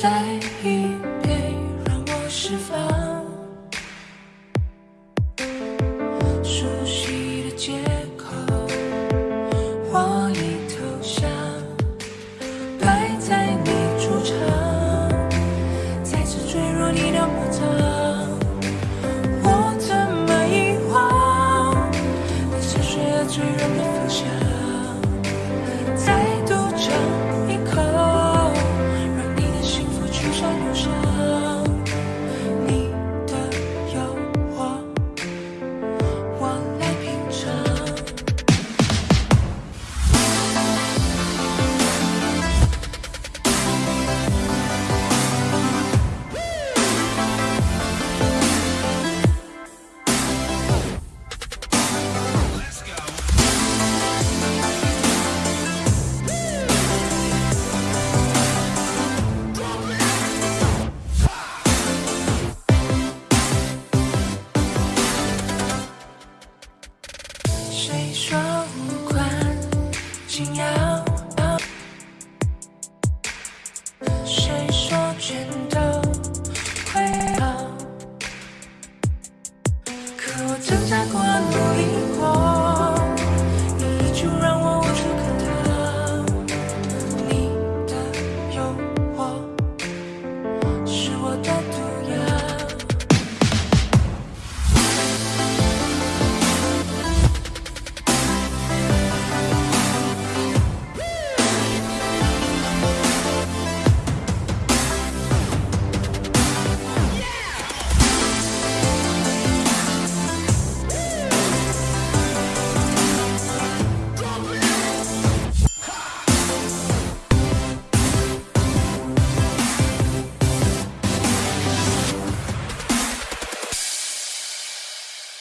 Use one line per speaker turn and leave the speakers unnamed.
再一杯让我释放